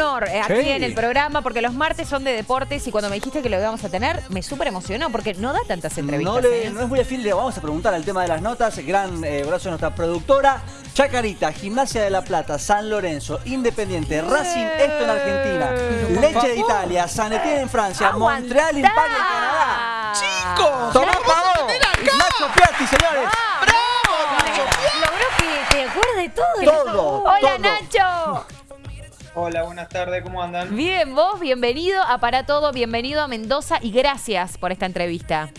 honor eh, aquí en el programa porque los martes son de deportes y cuando me dijiste que lo íbamos a tener, me súper emocionó porque no da tantas entrevistas. No, le- ¿eh? no es muy afín, le vamos a preguntar al tema de las notas. Gran eh, abrazo a nuestra productora. Chacarita, Gimnasia de la Plata, San Lorenzo, Independiente, Racing, esto en Argentina, Leche de Italia, San Etienne en Francia, ¡Aguantá! Montreal, Impagui en Canadá. ¡Chicos! Y Nacho Piatti, señores. Logró que te acuerdes de todo. Todo, Hola todo. Nacho. Hola, buenas tardes, ¿cómo andan? Bien, vos, bienvenido a Para Todo, bienvenido a Mendoza y gracias por esta entrevista.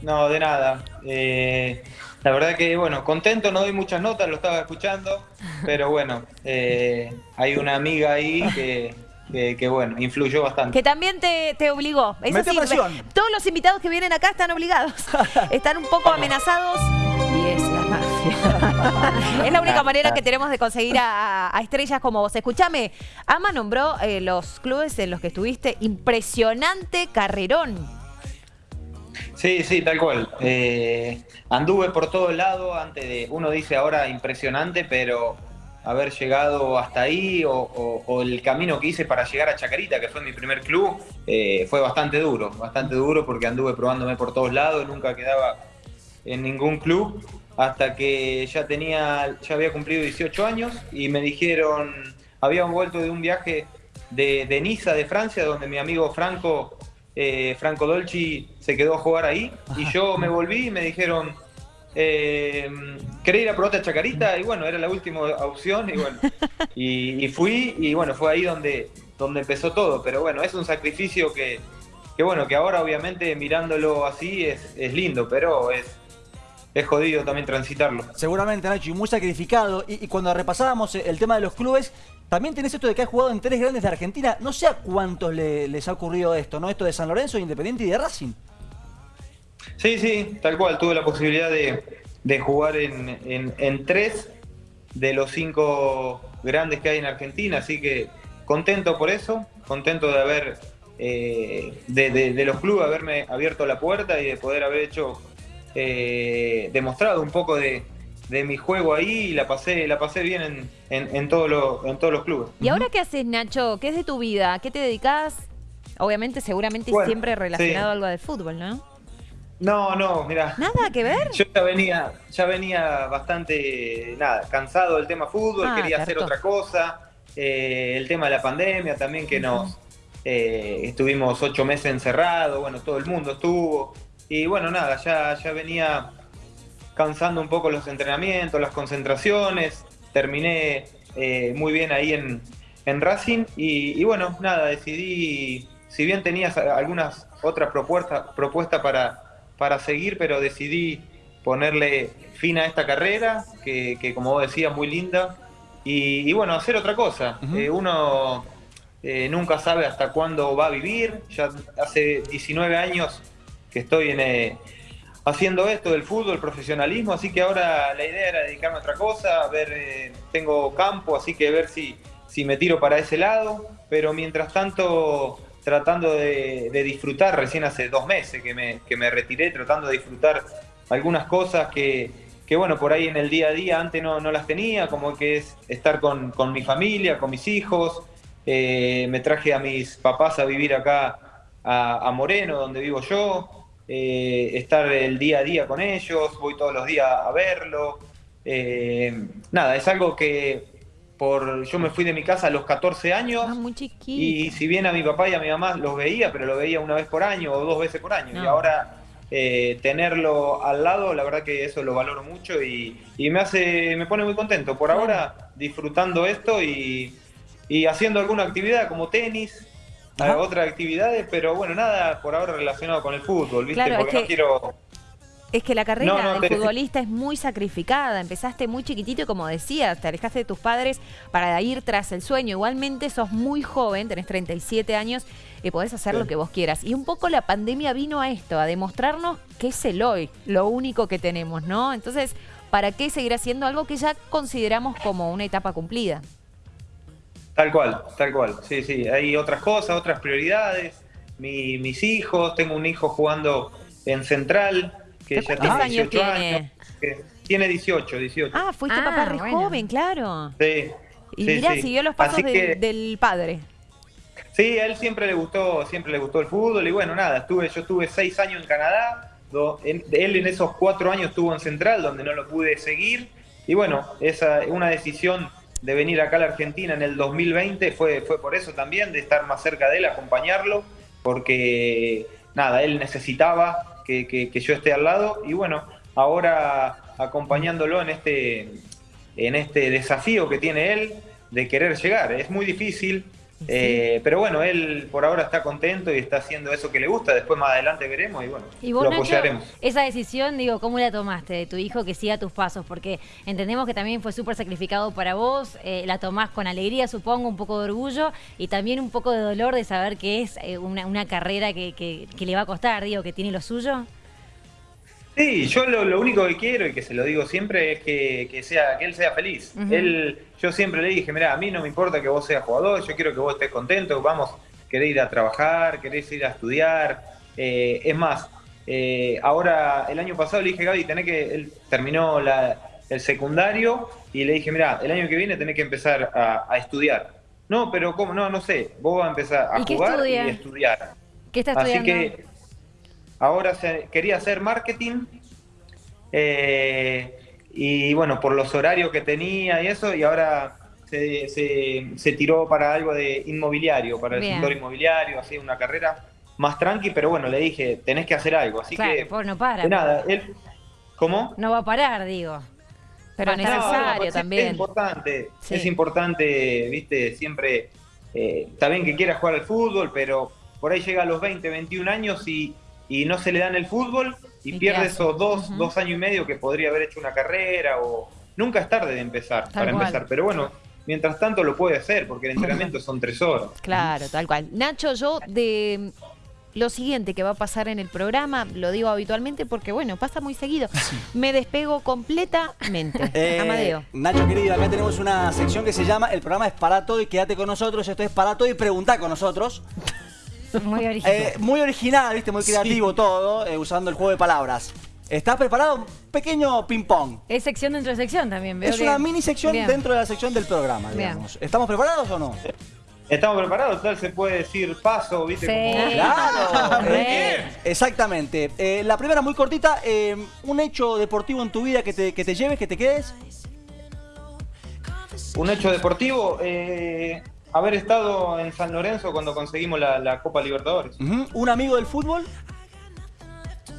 No, de nada. Eh, la verdad que, bueno, contento, no doy muchas notas, lo estaba escuchando, pero bueno, eh, hay una amiga ahí que, que, que, bueno, influyó bastante. Que también te, te obligó. Es Mete así, presión. todos los invitados que vienen acá están obligados. están un poco amenazados. Es la mafia. es la única manera que tenemos de conseguir a, a estrellas como vos. Escúchame, Ama nombró eh, los clubes en los que estuviste. Impresionante carrerón. Sí, sí, tal cual. Eh, anduve por todo lado antes de, uno dice ahora impresionante, pero haber llegado hasta ahí o, o- o el camino que hice para llegar a Chacarita, que fue mi primer club, eh, fue bastante duro, bastante duro porque anduve probándome por todos lados, nunca quedaba en ningún club hasta que ya tenía, ya había cumplido 18 años y me dijeron, habían vuelto de un viaje de, de Niza, de Francia, donde mi amigo Franco, eh, Franco Dolci, se quedó a jugar ahí. Y yo me volví y me dijeron, eh, ¿querés ir a probarte a Chacarita? Y bueno, era la última opción y bueno, y, y fui y bueno, fue ahí donde, donde empezó todo, pero bueno, es un sacrificio que, que bueno, que ahora obviamente mirándolo así es, es lindo, pero es, es jodido también transitarlo. Seguramente, Nacho, y muy sacrificado. Y, y cuando repasábamos eh, el tema de los clubes, también tenés esto de que has jugado en tres grandes de Argentina. No sé a cuántos le- les ha ocurrido esto, ¿no? Esto de San Lorenzo, Independiente y de Racing. Sí, sí, tal cual, tuve la posibilidad de, de jugar en, en- en tres de los cinco grandes que hay en Argentina, así que contento por eso, contento de haber, eh, de, de- de los clubes, haberme abierto la puerta y de poder haber hecho, eh, demostrado un poco de, de mi juego ahí y la pasé, la pasé bien en, en, en todos los- en todos los clubes. ¿Y ahora qué haces, Nacho? ¿Qué es de tu vida? ¿A qué te dedicas? Obviamente, seguramente Bueno, siempre relacionado sí. a algo de fútbol, ¿no? No, no, mira. ¿Nada que ver? Yo ya venía, ya venía bastante, nada, cansado del tema fútbol, Ah, quería hacer otra cosa. Eh, el tema de la pandemia también que nos eh, estuvimos ocho meses encerrados, bueno, todo el mundo estuvo. Y bueno, nada, ya, ya venía cansando un poco los entrenamientos, las concentraciones. Terminé eh, muy bien ahí en, en Racing y, y bueno, nada, decidí, si bien tenías algunas otras propuestas propuestas para, para seguir, pero decidí ponerle fin a esta carrera, que, que como vos decías, muy linda, y, y bueno, hacer otra cosa. Eh, uno eh, nunca sabe hasta cuándo va a vivir, ya hace 19 años que estoy eh, haciendo esto del fútbol, profesionalismo, así que ahora la idea era dedicarme a otra cosa, a ver, eh, tengo campo, así que ver si, si me tiro para ese lado, pero mientras tanto tratando de, disfrutar, recién hace dos meses que me, que me retiré, tratando de disfrutar algunas cosas que, que, bueno, por ahí en el día a día antes no, no las tenía, como que es estar con, con mi familia, con mis hijos, eh, me traje a mis papás a vivir acá a Moreno, donde vivo yo, eh, estar el día a día con ellos, voy todos los días a verlo. Eh, nada, es algo que por yo me fui de mi casa a los 14 años Ah, muy y si bien a mi papá y a mi mamá los veía, pero lo veía una vez por año o dos veces por año. Y No. ahora eh, tenerlo al lado, la verdad que eso lo valoro mucho y, y me hace, me pone muy contento. Por ahora disfrutando esto y, y haciendo alguna actividad como tenis, Otras actividades, pero bueno, nada por ahora relacionado con el fútbol, ¿viste? Claro, es Porque no que- quiero. Es que la carrera No, no, de te- futbolista es muy sacrificada. Empezaste muy chiquitito y como decías, te alejaste de tus padres para ir tras el sueño. Igualmente sos muy joven, tenés 37 años y podés hacer Sí. lo que vos quieras. Y un poco la pandemia vino a esto, a demostrarnos que es el hoy, lo único que tenemos, ¿no? Entonces, ¿para qué seguir haciendo algo que ya consideramos como una etapa cumplida? Tal cual, tal cual. Sí, sí. Hay otras cosas, otras prioridades. Mi- mis hijos, tengo un hijo jugando en Central, que ya ¿Cuántos tiene años 18 tiene? años. que tiene 18, 18. Ah, fuiste Ah, papá re bueno. joven, claro. Sí. Y Sí, mirá, sí. siguió los pasos del, que- del padre. Sí, a él siempre le gustó, siempre le gustó el fútbol y bueno, nada, estuve, yo estuve seis años en Canadá, do- en- él en esos cuatro años estuvo en Central, donde no lo pude seguir y bueno, esa una decisión de venir acá a la Argentina en el 2020 fue, fue por eso también, de estar más cerca de él, acompañarlo, porque nada, él necesitaba que, que- yo esté al lado y bueno, ahora acompañándolo en este, en este desafío que tiene él de querer llegar. Es muy difícil, eh, pero bueno, él por ahora está contento y está haciendo eso que le gusta. Después más adelante veremos y bueno, Y vos, lo Nacho, apoyaremos. esa decisión, digo, ¿cómo la tomaste de tu hijo que siga tus pasos? Porque entendemos que también fue súper sacrificado para vos, eh, la tomás con alegría, supongo, un poco de orgullo y también un poco de dolor de saber que es eh, una, una carrera que, que- que le va a costar, digo, que tiene lo suyo. Sí, yo lo, lo único que quiero y que se lo digo siempre es que, que sea, que él sea feliz. Él, yo siempre le dije, mira, a mí no me importa que vos seas jugador, yo quiero que vos estés contento, vamos, querés ir a trabajar, querés ir a estudiar. Eh, es más, eh, ahora el año pasado le dije, Gaby, tenés que, él terminó la- el secundario y le dije, mira, el año que viene tenés que empezar a, a estudiar. No, pero ¿cómo? No, no sé, vos vas a empezar a ¿Y qué jugar y estudiar. ¿Qué está Así estudiando? que ahora se- quería hacer marketing eh, y bueno, por los horarios que tenía y eso, y ahora se, se- se tiró para algo de inmobiliario, para el sector inmobiliario, así una carrera más tranqui, pero bueno, le dije, tenés que hacer algo, así claro, que pobre, no para. nada, él, ¿cómo? No va a parar, digo. Pero. No, necesario no, pues, también. Es importante, Sí. es importante, viste, siempre, eh, está bien que quiera jugar al fútbol, pero por ahí llega a los 20, 21 años y, y no se le dan el fútbol y, ¿Y qué pierde hace? esos dos, dos años y medio que podría haber hecho una carrera o nunca es tarde de empezar, Tal para cual. empezar, pero bueno, mientras tanto lo puede hacer porque el entrenamiento son tres horas. Claro, tal cual. Nacho, yo de lo siguiente que va a pasar en el programa, lo digo habitualmente porque, bueno, pasa muy seguido. Me despego completamente. Eh, Amadeo. Nacho querido, acá tenemos una sección que se llama El programa es para todo y quédate con nosotros. Esto es para todo y preguntá con nosotros. Muy original. Eh, muy original, viste, muy creativo todo, eh, usando el juego de palabras. ¿Estás preparado? Pequeño ping-pong. es sección dentro de sección también, veo Es que- una mini sección Bien. dentro de la sección del programa, Bien. digamos. ¿Estamos preparados o no? ¿Estamos preparados? Tal se puede decir paso, viste, Sí. como... Claro. Bien. eh, exactamente. Eh, la primera muy cortita, eh, un hecho deportivo en tu vida que te, que te lleves, que te quedes. Un hecho deportivo, eh, haber estado en San Lorenzo cuando conseguimos la, la Copa Libertadores. Un amigo del fútbol.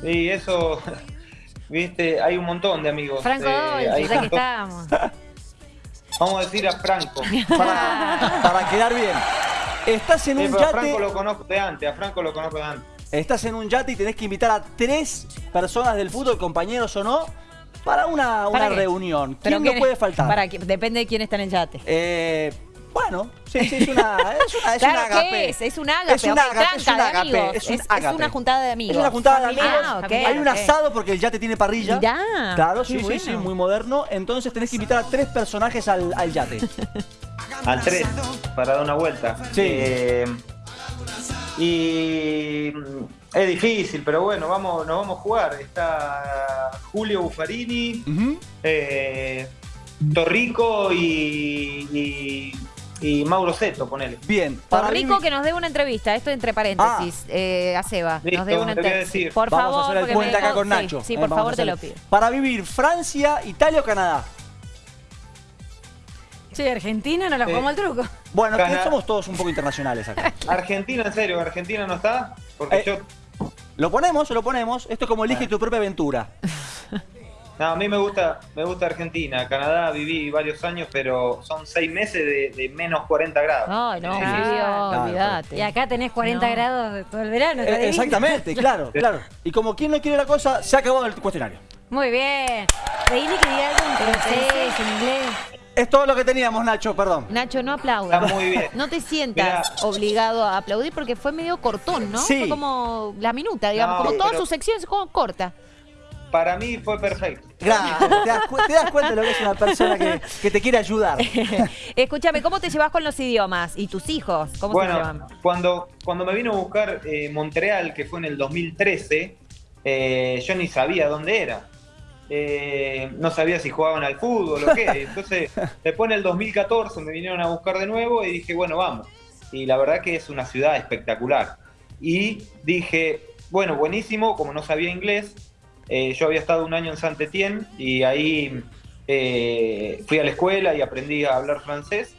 Y eso, viste, hay un montón de amigos. Franco eh, montón. estábamos. Vamos a decir a Franco. Para, para quedar bien. Estás en Sí, un pero a yate. Franco lo conozco de antes, a Franco lo conozco de antes. Estás en un yate y tenés que invitar a tres personas del fútbol, compañeros o no, para una, una reunión. Pero ¿Quién no ¿quién- puede faltar? Para que- depende de quién está en el yate. Eh, bueno, sí, sí, es una, es una, es claro, un agape. ¿qué es? Es un ágape. Es un agape, es un agape, amigos. es un es, agape. una juntada de amigos. Es una juntada de Familiar. amigos. Ah, ok, Hay un asado porque el yate tiene parrilla. Mirá, Claro, sí, sí, sí, muy moderno. Entonces tenés que invitar a tres personajes al, al yate. Al 3, para dar una vuelta. Sí. Eh, y es difícil, pero bueno, vamos, nos vamos a jugar. Está Julio Buffarini, eh, Torrico y, y, y Mauro Seto, ponele. Bien. para Torrico vivir- que nos dé una entrevista, esto entre paréntesis, eh, a Seba. Listo, nos dé una entrevista. Por Vamos favor, a hacer el puente acá con sí, Nacho. Sí, Eh, por favor, te lo pido. Para vivir Francia, Italia o Canadá. Che, Argentina no la Sí. jugamos al truco. Bueno, Canadá. somos todos un poco internacionales acá. Argentina, en serio, Argentina no está. Porque Eh. yo. Lo ponemos, lo ponemos. Esto es como elige tu propia aventura. No, a mí me gusta, me gusta Argentina. Canadá viví varios años, pero son seis meses de, de menos 40 grados. Ay, no, Sí, Claro, olvídate. Y acá tenés 40 No. grados de todo el verano. Eh, exactamente, claro, claro. Y como quien no quiere la cosa, se ha acabado el cuestionario. Muy bien. Pedile que diga algo en francés, en inglés. Es todo lo que teníamos, Nacho, perdón. Nacho, no aplaudas. Está muy bien. No te sientas Mirá. obligado a aplaudir porque fue medio cortón, ¿no? Sí. Fue como la minuta, digamos, No, como todas pero- sus secciones como corta. Para mí fue perfecto. Gracias. Te das, cu- te das cuenta de lo que es una persona que, que te quiere ayudar. Escúchame, ¿cómo te llevas con los idiomas? ¿Y tus hijos? ¿Cómo se llevan? Bueno, cuando, cuando me vino a buscar eh, Montreal, que fue en el 2013, eh, yo ni sabía dónde era. eh, no sabía si jugaban al fútbol o qué. Entonces, después en el 2014 me vinieron a buscar de nuevo y dije, bueno, vamos. Y la verdad que es una ciudad espectacular. Y dije, bueno, buenísimo, como no sabía inglés, eh, yo había estado un año en Saint-Étienne y ahí eh, fui a la escuela y aprendí a hablar francés,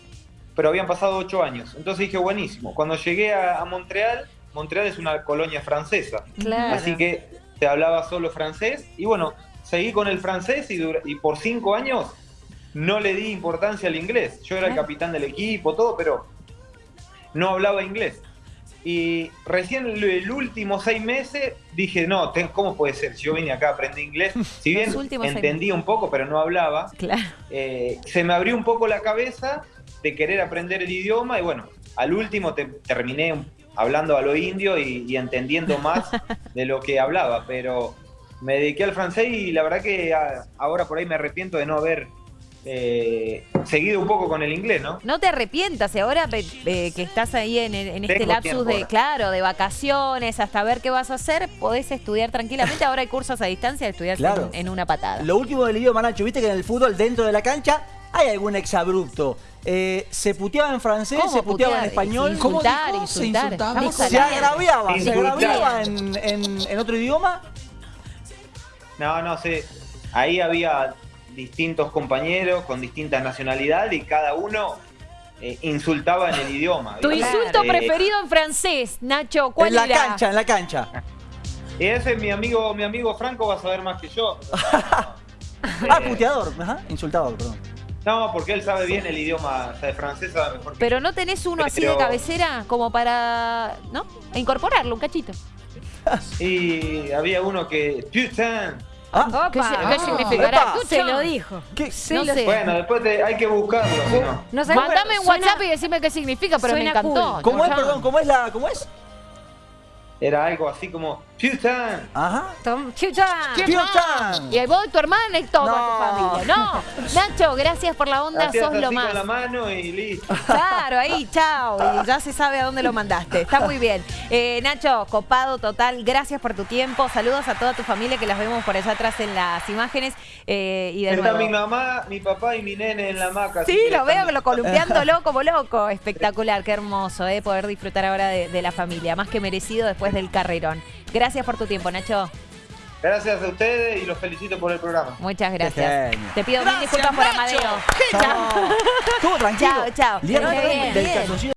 pero habían pasado ocho años. Entonces dije, buenísimo. Cuando llegué a, a Montreal, Montreal es una colonia francesa, Claro. así que se hablaba solo francés y bueno, seguí con el francés y, y por cinco años no le di importancia al inglés. Yo era el capitán del equipo, todo, pero no hablaba inglés. Y recién el, último seis meses dije, no, ¿cómo puede ser? Si yo vine acá, aprendí inglés. Si bien entendí un poco, pero no hablaba, Claro. eh, se me abrió un poco la cabeza de querer aprender el idioma y bueno, al último te- terminé hablando a lo indio y, y entendiendo más de lo que hablaba, pero me dediqué al francés y la verdad que a- ahora por ahí me arrepiento de no haber eh, seguido un poco con el inglés, ¿no? No te arrepientas, y ahora eh, que estás ahí en, en este Tengo lapsus de, ahora. claro, de vacaciones, hasta ver qué vas a hacer, podés estudiar tranquilamente. Ahora hay cursos a distancia, estudiar Claro. en, en una patada. Lo último del idioma, Nacho, viste que en el fútbol, dentro de la cancha, hay algún exabrupto. Eh, ¿Se puteaba en francés? ¿Cómo ¿Se puteaba en español? Se insultaba. ¿Se agraviaba? ¿Se agraviaba en, en- en otro idioma? No, no sé. Ahí había distintos compañeros con distintas nacionalidades y cada uno eh, insultaba en el idioma. Tu insulto Eh, preferido en francés, Nacho, ¿cuál en la era? cancha, en la cancha. Y ese mi amigo, mi amigo Franco va a saber más que yo. Ah, puteador, ajá, insultador, perdón. No, porque él sabe bien el idioma, o sea, el francés sabe mejor que Pero no tenés uno así de cabecera como para, ¿no? Incorporarlo, un cachito. Y había uno que, putain. Ah, Opa, ¿Qué, ah, qué significará? Epa. Se lo dijo. ¿qué? No sé. Bueno, después te- hay que buscarlo, no. No sé, Mandame un WhatsApp y decime qué significa, pero me encantó. cool. ¿Cómo es, perdón? ¿Cómo es la, cómo es? Era algo así como, putain. Ajá. Tom- Chucha. Piochan. Y ahí vos, tu hermana y toda No. tu familia. No, Nacho, gracias por la onda, Hacías sos lo más. con la mano y listo. Claro, ahí, chao. Y ya se sabe a dónde lo mandaste. Está muy bien. Eh, Nacho, copado total. Gracias por tu tiempo. Saludos a toda tu familia que las vemos por allá atrás en las imágenes. Eh, y de Está nuevo. mi mamá, mi papá y mi nene en la hamaca. Sí, lo veo están- lo columpiándolo como loco. Espectacular, qué hermoso, eh, poder disfrutar ahora de, de la familia. Más que merecido después del carrerón. Gracias por tu tiempo, Nacho. Gracias a ustedes y los felicito por el programa. Muchas gracias. genio. Te pido mil disculpas por Amadeo. Estuvo tranquilo. Chao, chao.